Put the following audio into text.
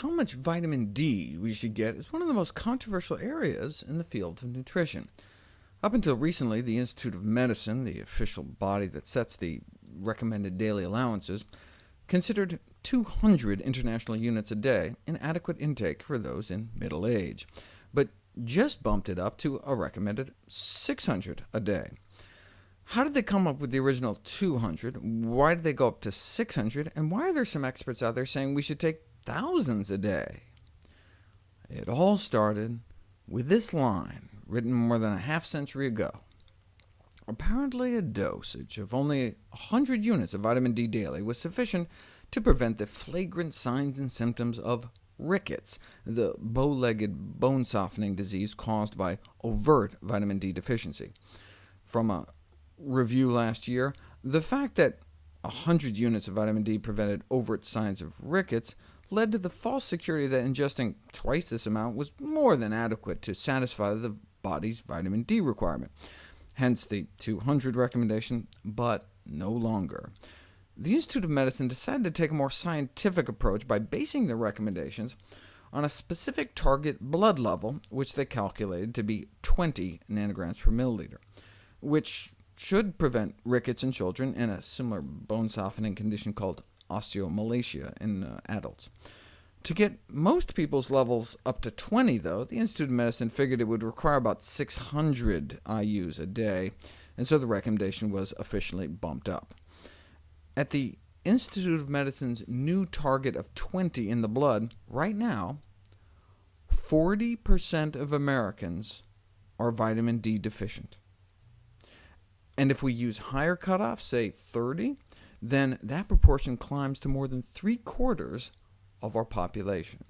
How much vitamin D we should get is one of the most controversial areas in the field of nutrition. Up until recently, the Institute of Medicine, the official body that sets the recommended daily allowances, considered 200 international units a day an adequate intake for those in middle age, but just bumped it up to a recommended 600 a day. How did they come up with the original 200? Why did they go up to 600? And why are there some experts out there saying we should take thousands a day? It all started with this line, written more than a half century ago. Apparently a dosage of only 100 units of vitamin D daily was sufficient to prevent the flagrant signs and symptoms of rickets, the bow-legged bone-softening disease caused by overt vitamin D deficiency. From a review last year, the fact that 100 units of vitamin D prevented overt signs of rickets led to the false security that ingesting twice this amount was more than adequate to satisfy the body's vitamin D requirement. Hence the 200 recommendation, but no longer. The Institute of Medicine decided to take a more scientific approach by basing their recommendations on a specific target blood level, which they calculated to be 20 nanograms per milliliter, which should prevent rickets in children and a similar bone-softening condition called osteomalacia in uh, adults. To get most people's levels up to 20, though, the Institute of Medicine figured it would require about 600 IUs a day, and so the recommendation was officially bumped up. At the Institute of Medicine's new target of 20 in the blood, right now, 40% of Americans are vitamin D deficient. And if we use higher cutoffs, say 30, then that proportion climbs to more than three-quarters of our population.